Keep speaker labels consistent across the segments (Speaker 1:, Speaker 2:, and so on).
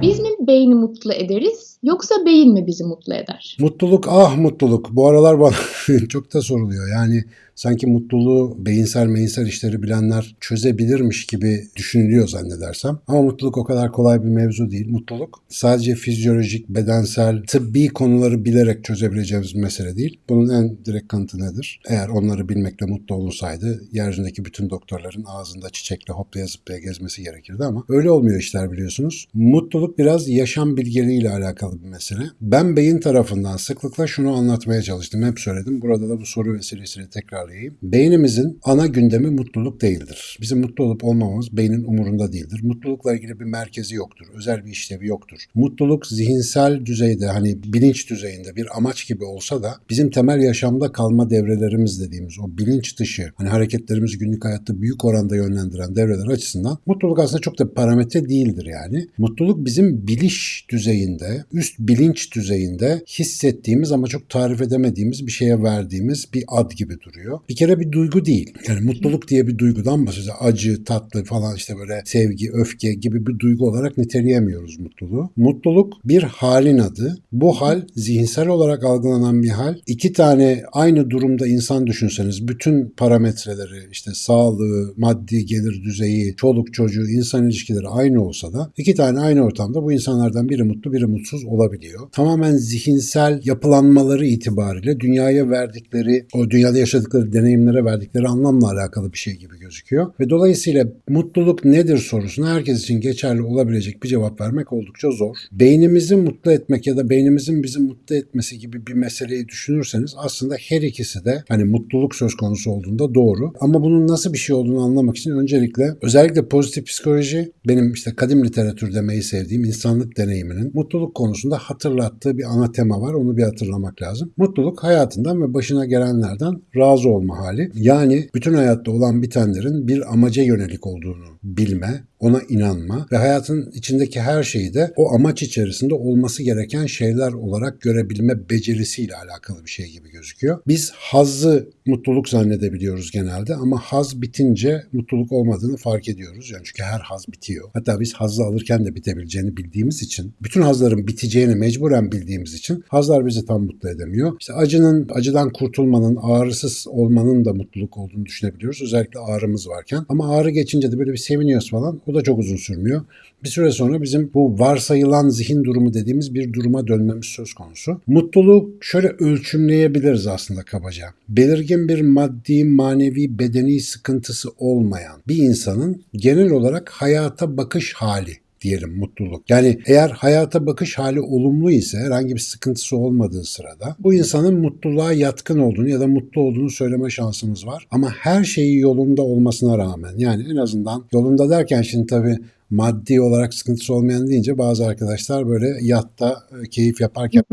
Speaker 1: Biz mi beyni mutlu ederiz yoksa beyin mi bizi mutlu eder?
Speaker 2: Mutluluk ah mutluluk. Bu aralar bana çok da soruluyor. Yani sanki mutluluğu beyinsel meyinsel işleri bilenler çözebilirmiş gibi düşünülüyor zannedersem. Ama mutluluk o kadar kolay bir mevzu değil. Mutluluk sadece fizyolojik, bedensel, tıbbi konuları bilerek çözebileceğimiz bir mesele değil. Bunun en direkt kanıtı nedir? Eğer onları bilmekle mutlu olunsaydı yeryüzündeki bütün doktorların ağzında çiçekle hoplaya zıplaya gezmesi gerekirdi ama öyle olmuyor işler biliyorsunuz. Mutluluk biraz yaşam bilgeliğiyle alakalı bir mesele. Ben beyin tarafından sıklıkla şunu anlatmaya çalıştım. Hep söyledim. Burada da bu soru vesilesiyle tekrarlayayım. Beynimizin ana gündemi mutluluk değildir. Bizim mutlu olup olmamamız beynin umurunda değildir. Mutlulukla ilgili bir merkezi yoktur. Özel bir işlevi yoktur. Mutluluk zihinsel düzeyde hani bilinç düzeyinde bir amaç gibi olsa da bizim temel yaşamda kalma devrelerimiz dediğimiz o bilinç dışı hani hareketlerimizi günlük hayatta büyük oranda yönlendiren devreler açısından mutluluk aslında çok da bir parametre değildir yani. Mutluluk bizim biliş düzeyinde, üst bilinç düzeyinde hissettiğimiz ama çok tarif edemediğimiz bir şeye verdiğimiz bir ad gibi duruyor. Bir kere bir duygu değil. Yani mutluluk diye bir duygudan bahsediyoruz. Acı, tatlı falan işte böyle sevgi, öfke gibi bir duygu olarak niteleyemiyoruz mutluluğu. Mutluluk bir halin adı. Bu hal zihinsel olarak algılanan bir hal. İki tane aynı durumda insan düşünseniz bütün parametreleri işte sağlığı, maddi gelir düzeyi, çoluk çocuğu, insan ilişkileri aynı olsa da iki tane aynı ortamda bu insanlardan biri mutlu biri mutsuz olabiliyor. Tamamen zihinsel yapılanmaları itibariyle dünyaya verdikleri, o dünyada yaşadıkları deneyimlere verdikleri anlamla alakalı bir şey gibi gözüküyor. Ve dolayısıyla mutluluk nedir sorusuna herkes için geçerli olabilecek bir cevap vermek oldukça zor. Beynimizi mutlu etmek ya da beynimizin bizi mutlu etmesi gibi bir meseleyi düşünürseniz aslında her ikisi de hani mutluluk söz konusu olduğunda doğru. Ama bunun nasıl bir şey olduğunu anlamak için öncelikle özellikle pozitif psikoloji benim işte kadim literatür demeyi sevdiğim insanlık deneyiminin mutluluk konusunda hatırlattığı bir ana tema var. Onu bir hatırlamak lazım. Mutluluk hayatından ve başına gelenlerden razı olma hali. Yani bütün hayatta olan bitenlerin bir amaca yönelik olduğunu bilme, ona inanma ve hayatın içindeki her şeyi de o amaç içerisinde olması gereken şeyler olarak görebilme becerisiyle alakalı bir şey gibi gözüküyor. Biz hazzı mutluluk zannedebiliyoruz genelde ama haz bitince mutluluk olmadığını fark ediyoruz. Yani çünkü her haz bitiyor. Hatta biz hazzı alırken de bitebileceğini bildiğimiz için, bütün hazların biteceğini mecburen bildiğimiz için hazlar bizi tam mutlu edemiyor. İşte acının, acıdan kurtulmanın, ağrısız olmanın da mutluluk olduğunu düşünebiliyoruz. Özellikle ağrımız varken. Ama ağrı geçince de böyle bir seviniyoruz falan. O da çok uzun sürmüyor. Bir süre sonra bizim bu varsayılan zihin durumu dediğimiz bir duruma dönmemiz söz konusu. Mutluluğu şöyle ölçümleyebiliriz aslında kabaca. Belirgin bir maddi, manevi, bedeni sıkıntısı olmayan bir insanın genel olarak hayata bakış hali diyelim mutluluk. Yani eğer hayata bakış hali olumlu ise herhangi bir sıkıntısı olmadığı sırada bu insanın mutluluğa yatkın olduğunu ya da mutlu olduğunu söyleme şansımız var. Ama her şeyi yolunda olmasına rağmen yani en azından yolunda derken şimdi tabii maddi olarak sıkıntısı olmayan deyince bazı arkadaşlar böyle yatta e, keyif yaparken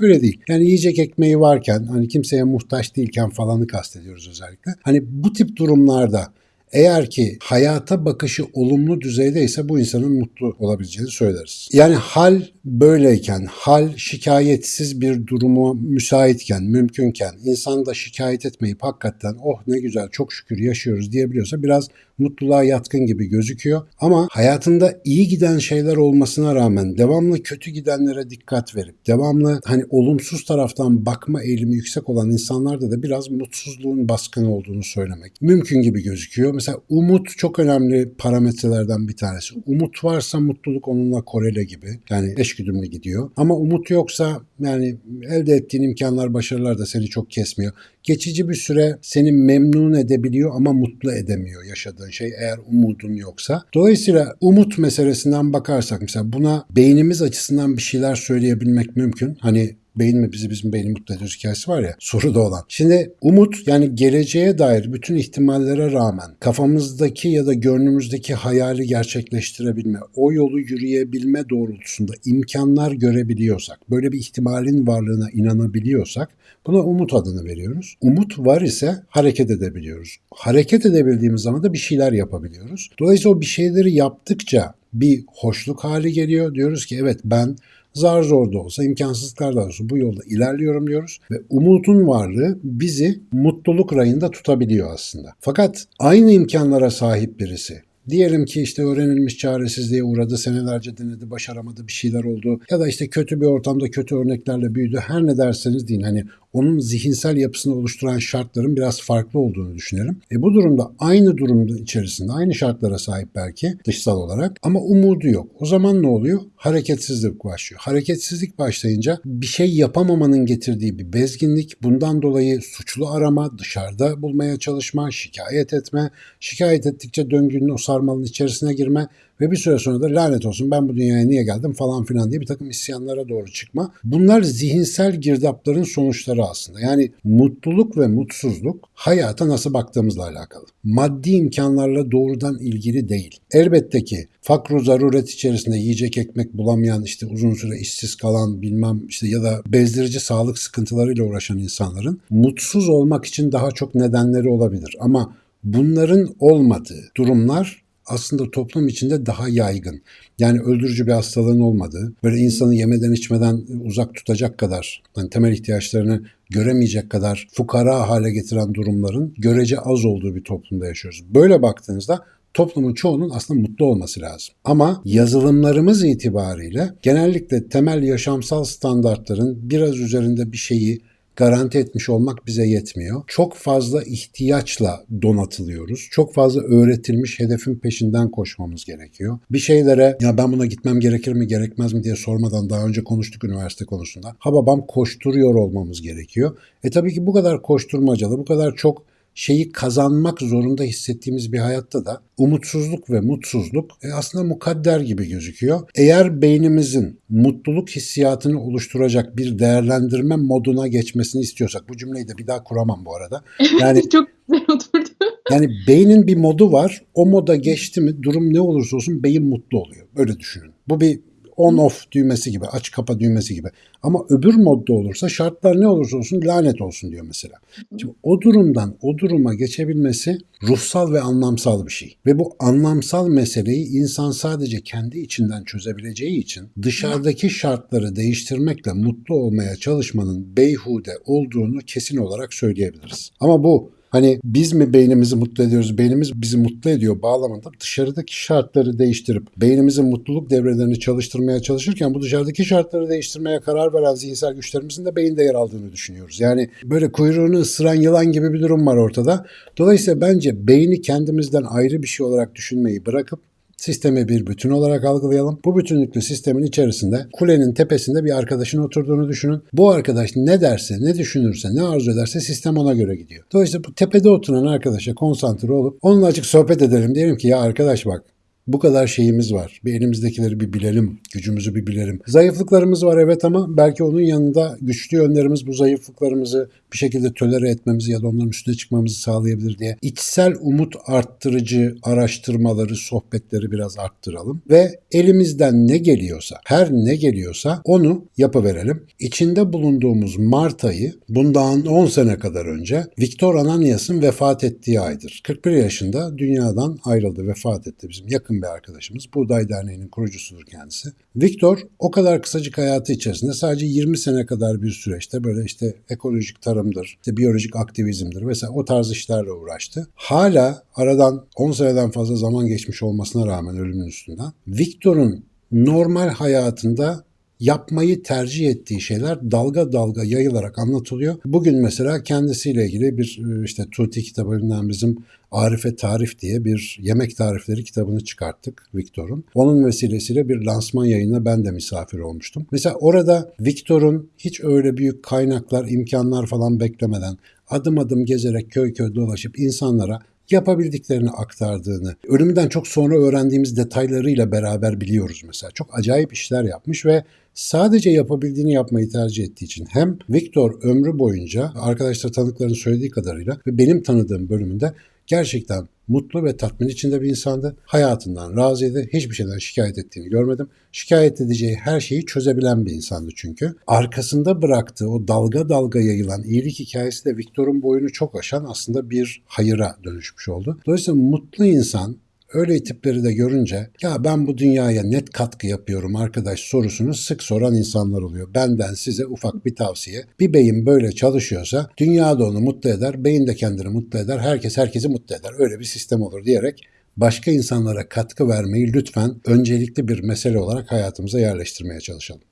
Speaker 2: öyle değil. Yani yiyecek ekmeği varken hani kimseye muhtaç değilken falanı kastediyoruz özellikle. Hani bu tip durumlarda eğer ki hayata bakışı olumlu düzeydeyse bu insanın mutlu olabileceğini söyleriz. Yani hal böyleyken, hal şikayetsiz bir durumu müsaitken, mümkünken, insan da şikayet etmeyip hakikaten oh ne güzel çok şükür yaşıyoruz diyebiliyorsa biraz mutluluğa yatkın gibi gözüküyor. Ama hayatında iyi giden şeyler olmasına rağmen devamlı kötü gidenlere dikkat verip devamlı hani olumsuz taraftan bakma eğilimi yüksek olan insanlarda da biraz mutsuzluğun baskın olduğunu söylemek mümkün gibi gözüküyor. Mesela umut çok önemli parametrelerden bir tanesi. Umut varsa mutluluk onunla korele gibi. Yani eşgüdümlü gidiyor. Ama umut yoksa yani elde ettiğin imkanlar, başarılar da seni çok kesmiyor. Geçici bir süre seni memnun edebiliyor ama mutlu edemiyor yaşadığın şey eğer umudun yoksa. Dolayısıyla umut meselesinden bakarsak mesela buna beynimiz açısından bir şeyler söyleyebilmek mümkün. Hani beyin mi bizi bizim beyni mutlu ediyor hikayesi var ya soruda olan. Şimdi umut yani geleceğe dair bütün ihtimallere rağmen kafamızdaki ya da gönlümüzdeki hayali gerçekleştirebilme, o yolu yürüyebilme doğrultusunda imkanlar görebiliyorsak, böyle bir ihtimalin varlığına inanabiliyorsak buna umut adını veriyoruz. Umut var ise hareket edebiliyoruz. Hareket edebildiğimiz zaman da bir şeyler yapabiliyoruz. Dolayısıyla o bir şeyleri yaptıkça bir hoşluk hali geliyor. Diyoruz ki evet ben zar zor da olsa, imkansızlıklar da olsa bu yolda ilerliyorum diyoruz ve umutun varlığı bizi mutluluk rayında tutabiliyor aslında. Fakat aynı imkanlara sahip birisi Diyelim ki işte öğrenilmiş çaresizliğe uğradı, senelerce denedi, başaramadı, bir şeyler oldu. Ya da işte kötü bir ortamda kötü örneklerle büyüdü. Her ne derseniz deyin hani onun zihinsel yapısını oluşturan şartların biraz farklı olduğunu düşünelim. E bu durumda aynı durumda içerisinde aynı şartlara sahip belki dışsal olarak ama umudu yok. O zaman ne oluyor? Hareketsizlik başlıyor. Hareketsizlik başlayınca bir şey yapamamanın getirdiği bir bezginlik, bundan dolayı suçlu arama, dışarıda bulmaya çalışma, şikayet etme, şikayet ettikçe döngünün o sarmalın içerisine girme ve bir süre sonra da lanet olsun ben bu dünyaya niye geldim falan filan diye bir takım isyanlara doğru çıkma. Bunlar zihinsel girdapların sonuçları aslında. Yani mutluluk ve mutsuzluk hayata nasıl baktığımızla alakalı. Maddi imkanlarla doğrudan ilgili değil. Elbette ki fakru zaruret içerisinde yiyecek ekmek bulamayan işte uzun süre işsiz kalan bilmem işte ya da bezdirici sağlık sıkıntılarıyla uğraşan insanların mutsuz olmak için daha çok nedenleri olabilir. Ama bunların olmadığı durumlar aslında toplum içinde daha yaygın. Yani öldürücü bir hastalığın olmadığı, böyle insanı yemeden içmeden uzak tutacak kadar, yani temel ihtiyaçlarını göremeyecek kadar fukara hale getiren durumların görece az olduğu bir toplumda yaşıyoruz. Böyle baktığınızda toplumun çoğunun aslında mutlu olması lazım. Ama yazılımlarımız itibariyle genellikle temel yaşamsal standartların biraz üzerinde bir şeyi garanti etmiş olmak bize yetmiyor. Çok fazla ihtiyaçla donatılıyoruz. Çok fazla öğretilmiş hedefin peşinden koşmamız gerekiyor. Bir şeylere ya ben buna gitmem gerekir mi gerekmez mi diye sormadan daha önce konuştuk üniversite konusunda. Ha babam koşturuyor olmamız gerekiyor. E tabii ki bu kadar koşturmacalı, bu kadar çok şeyi kazanmak zorunda hissettiğimiz bir hayatta da umutsuzluk ve mutsuzluk e, aslında mukadder gibi gözüküyor. Eğer beynimizin mutluluk hissiyatını oluşturacak bir değerlendirme moduna geçmesini istiyorsak bu cümleyi de bir daha kuramam bu arada.
Speaker 1: Yani çok güzel oturdu.
Speaker 2: Yani beynin bir modu var. O moda geçti mi durum ne olursa olsun beyin mutlu oluyor. Böyle düşünün. Bu bir on off düğmesi gibi, aç kapa düğmesi gibi. Ama öbür modda olursa şartlar ne olursa olsun lanet olsun diyor mesela. Şimdi o durumdan o duruma geçebilmesi ruhsal ve anlamsal bir şey. Ve bu anlamsal meseleyi insan sadece kendi içinden çözebileceği için dışarıdaki şartları değiştirmekle mutlu olmaya çalışmanın beyhude olduğunu kesin olarak söyleyebiliriz. Ama bu Hani biz mi beynimizi mutlu ediyoruz, beynimiz bizi mutlu ediyor bağlamında dışarıdaki şartları değiştirip beynimizin mutluluk devrelerini çalıştırmaya çalışırken bu dışarıdaki şartları değiştirmeye karar veren zihinsel güçlerimizin de beyinde yer aldığını düşünüyoruz. Yani böyle kuyruğunu ısıran yılan gibi bir durum var ortada. Dolayısıyla bence beyni kendimizden ayrı bir şey olarak düşünmeyi bırakıp Sistemi bir bütün olarak algılayalım. Bu bütünlüklü sistemin içerisinde kulenin tepesinde bir arkadaşın oturduğunu düşünün. Bu arkadaş ne derse, ne düşünürse, ne arzu ederse sistem ona göre gidiyor. Dolayısıyla bu tepede oturan arkadaşa konsantre olup onunla açık sohbet edelim. Diyelim ki ya arkadaş bak bu kadar şeyimiz var. Bir elimizdekileri bir bilelim, gücümüzü bir bilelim. Zayıflıklarımız var evet ama belki onun yanında güçlü yönlerimiz bu zayıflıklarımızı bir şekilde tölere etmemizi ya da onların üstüne çıkmamızı sağlayabilir diye içsel umut arttırıcı araştırmaları, sohbetleri biraz arttıralım ve elimizden ne geliyorsa, her ne geliyorsa onu yapıverelim. İçinde bulunduğumuz Mart ayı bundan 10 sene kadar önce Viktor Ananias'ın vefat ettiği aydır. 41 yaşında dünyadan ayrıldı, vefat etti bizim yakın bir arkadaşımız. Buğday Derneği'nin kurucusudur kendisi. Viktor o kadar kısacık hayatı içerisinde sadece 20 sene kadar bir süreçte böyle işte ekolojik tarımdır, işte biyolojik aktivizmdir vesaire o tarz işlerle uğraştı. Hala aradan 10 seneden fazla zaman geçmiş olmasına rağmen ölümün üstünden Viktor'un normal hayatında yapmayı tercih ettiği şeyler dalga dalga yayılarak anlatılıyor. Bugün mesela kendisiyle ilgili bir işte Tuti kitabından bizim Arife Tarif diye bir yemek tarifleri kitabını çıkarttık Viktor'un. Onun vesilesiyle bir lansman yayına ben de misafir olmuştum. Mesela orada Viktor'un hiç öyle büyük kaynaklar, imkanlar falan beklemeden adım adım gezerek köy köy dolaşıp insanlara yapabildiklerini aktardığını, ölümünden çok sonra öğrendiğimiz detaylarıyla beraber biliyoruz mesela. Çok acayip işler yapmış ve sadece yapabildiğini yapmayı tercih ettiği için hem Viktor ömrü boyunca arkadaşlar tanıkların söylediği kadarıyla ve benim tanıdığım bölümünde gerçekten mutlu ve tatmin içinde bir insandı. Hayatından razıydı. Hiçbir şeyden şikayet ettiğini görmedim. Şikayet edeceği her şeyi çözebilen bir insandı çünkü. Arkasında bıraktığı o dalga dalga yayılan iyilik hikayesi de Viktor'un boyunu çok aşan aslında bir hayıra dönüşmüş oldu. Dolayısıyla mutlu insan Öyle tipleri de görünce ya ben bu dünyaya net katkı yapıyorum arkadaş sorusunu sık soran insanlar oluyor. Benden size ufak bir tavsiye. Bir beyin böyle çalışıyorsa dünya da onu mutlu eder, beyin de kendini mutlu eder, herkes herkesi mutlu eder. Öyle bir sistem olur diyerek başka insanlara katkı vermeyi lütfen öncelikli bir mesele olarak hayatımıza yerleştirmeye çalışalım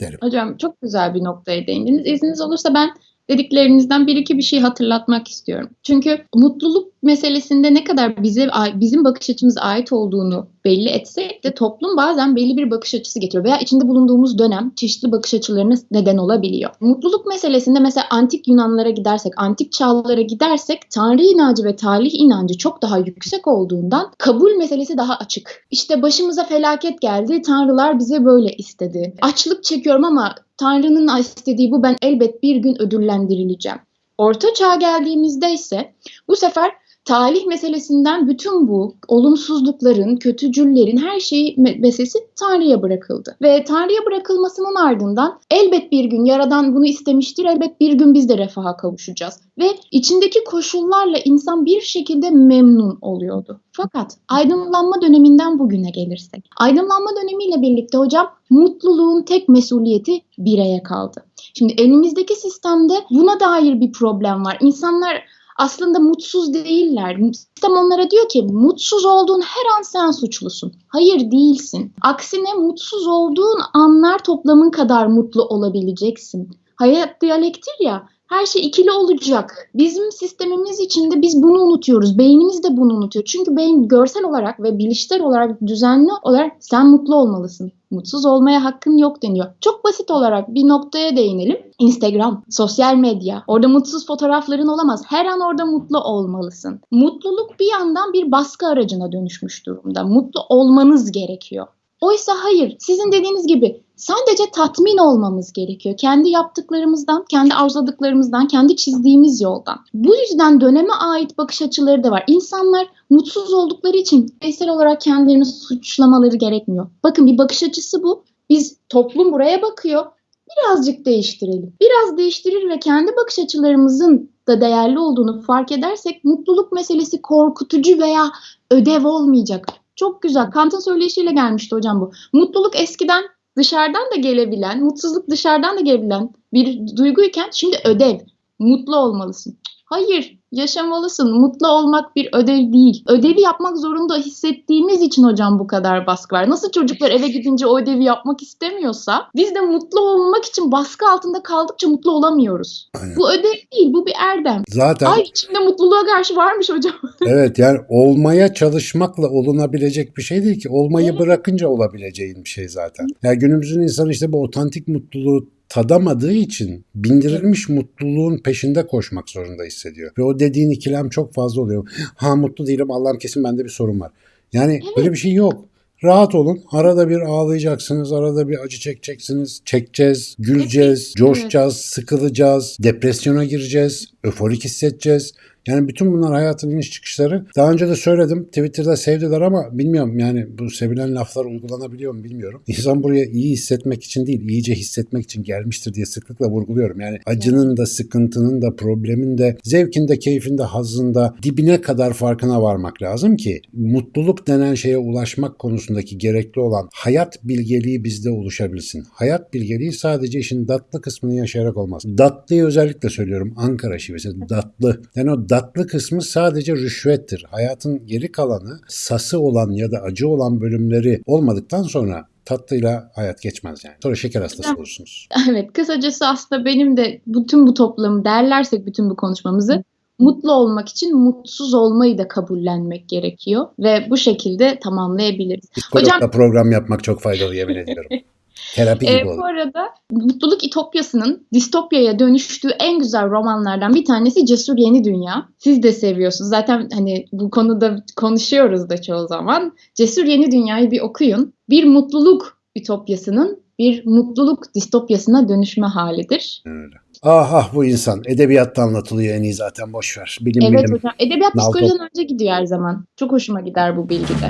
Speaker 2: derim.
Speaker 1: Hocam çok güzel bir noktaya değindiniz. İzniniz olursa ben dediklerinizden bir iki bir şey hatırlatmak istiyorum. Çünkü mutluluk meselesinde ne kadar bize bizim bakış açımıza ait olduğunu belli etsek de toplum bazen belli bir bakış açısı getiriyor veya içinde bulunduğumuz dönem çeşitli bakış açılarına neden olabiliyor. Mutluluk meselesinde mesela antik Yunanlara gidersek, antik çağlara gidersek Tanrı inancı ve talih inancı çok daha yüksek olduğundan kabul meselesi daha açık. İşte başımıza felaket geldi, tanrılar bize böyle istedi. Açlık çekiyorum ama Tanrı'nın istediği bu ben elbet bir gün ödüllendirileceğim. Orta çağ geldiğimizde ise bu sefer talih meselesinden bütün bu olumsuzlukların, kötücüllerin her şeyi meselesi Tanrı'ya bırakıldı. Ve Tanrı'ya bırakılmasının ardından elbet bir gün Yaradan bunu istemiştir, elbet bir gün biz de refaha kavuşacağız. Ve içindeki koşullarla insan bir şekilde memnun oluyordu. Fakat aydınlanma döneminden bugüne gelirsek, aydınlanma dönemiyle birlikte hocam mutluluğun tek mesuliyeti bireye kaldı. Şimdi elimizdeki sistemde buna dair bir problem var. İnsanlar aslında mutsuz değiller. Sistem onlara diyor ki mutsuz olduğun her an sen suçlusun. Hayır değilsin. Aksine mutsuz olduğun anlar toplamın kadar mutlu olabileceksin. Hayat diyalektir ya her şey ikili olacak. Bizim sistemimiz içinde biz bunu unutuyoruz. Beynimiz de bunu unutuyor. Çünkü beyin görsel olarak ve bilişsel olarak düzenli olarak sen mutlu olmalısın. Mutsuz olmaya hakkın yok deniyor. Çok basit olarak bir noktaya değinelim. Instagram, sosyal medya. Orada mutsuz fotoğrafların olamaz. Her an orada mutlu olmalısın. Mutluluk bir yandan bir baskı aracına dönüşmüş durumda. Mutlu olmanız gerekiyor. Oysa hayır, sizin dediğiniz gibi sadece tatmin olmamız gerekiyor. Kendi yaptıklarımızdan, kendi arzuladıklarımızdan, kendi çizdiğimiz yoldan. Bu yüzden döneme ait bakış açıları da var. İnsanlar mutsuz oldukları için bireysel olarak kendilerini suçlamaları gerekmiyor. Bakın bir bakış açısı bu. Biz toplum buraya bakıyor. Birazcık değiştirelim. Biraz değiştirir ve kendi bakış açılarımızın da değerli olduğunu fark edersek mutluluk meselesi korkutucu veya ödev olmayacak. Çok güzel. Kant'ın söyleyişiyle gelmişti hocam bu. Mutluluk eskiden dışarıdan da gelebilen, mutsuzluk dışarıdan da gelebilen bir duyguyken şimdi ödev. Mutlu olmalısın. Hayır, yaşamalısın. Mutlu olmak bir ödev değil. Ödevi yapmak zorunda hissettiğimiz için hocam bu kadar baskı var. Nasıl çocuklar eve gidince o ödevi yapmak istemiyorsa biz de mutlu olmak için baskı altında kaldıkça mutlu olamıyoruz.
Speaker 2: Aynen.
Speaker 1: Bu ödev değil, bu bir erdem.
Speaker 2: Zaten
Speaker 1: Ay içinde mutluluğa karşı varmış hocam.
Speaker 2: evet yani olmaya çalışmakla olunabilecek bir şey değil ki. Olmayı
Speaker 1: Evet.
Speaker 2: bırakınca olabileceğin bir şey zaten. Yani günümüzün insanı işte bu otantik mutluluğu tadamadığı için bindirilmiş mutluluğun peşinde koşmak zorunda hissediyor. Ve o dediğin ikilem çok fazla oluyor. Ha mutlu değilim Allah'ım kesin bende bir sorun var. Yani böyle bir şey yok. Rahat olun. Arada bir ağlayacaksınız, arada bir acı çekeceksiniz. Çekeceğiz, güleceğiz,
Speaker 1: Evet,
Speaker 2: coşacağız, sıkılacağız, depresyona gireceğiz, öforik hissedeceğiz. Yani bütün bunlar hayatın iniş çıkışları. Daha önce de söyledim. Twitter'da sevdiler ama bilmiyorum yani bu sevilen laflar uygulanabiliyor mu bilmiyorum. İnsan buraya iyi hissetmek için değil, iyice hissetmek için gelmiştir diye sıklıkla vurguluyorum. Yani acının da, sıkıntının da, problemin de, zevkin de, keyfin de, hazzın da dibine kadar farkına varmak lazım ki mutluluk denen şeye ulaşmak konusundaki gerekli olan hayat bilgeliği bizde oluşabilsin. Hayat bilgeliği sadece işin datlı kısmını yaşayarak olmaz. Datlıyı özellikle söylüyorum. Ankara şivesi datlı. Yani o datlı kısmı sadece rüşvettir. Hayatın geri kalanı sası olan ya da acı olan bölümleri olmadıktan sonra tatlıyla hayat geçmez yani. Sonra şeker hastası olursunuz.
Speaker 1: Evet, kısacası aslında benim de bütün bu toplamı derlersek bütün bu konuşmamızı mutlu olmak için mutsuz olmayı da kabullenmek gerekiyor ve bu şekilde tamamlayabiliriz.
Speaker 2: Psikologla
Speaker 1: Hocam-
Speaker 2: program yapmak çok faydalı yemin ediyorum. Terapi gibi
Speaker 1: Ee, bu arada mutluluk itopyasının distopyaya dönüştüğü en güzel romanlardan bir tanesi Cesur Yeni Dünya. Siz de seviyorsunuz. Zaten hani bu konuda konuşuyoruz da çoğu zaman. Cesur Yeni Dünya'yı bir okuyun. Bir mutluluk ütopyasının bir mutluluk distopyasına dönüşme halidir.
Speaker 2: Öyle. Ah ah bu insan. Edebiyatta anlatılıyor en iyi zaten boş ver. Bilim
Speaker 1: Evet
Speaker 2: bilim.
Speaker 1: hocam. Edebiyat psikolojiden önce gidiyor her zaman. Çok hoşuma gider bu bilgi de.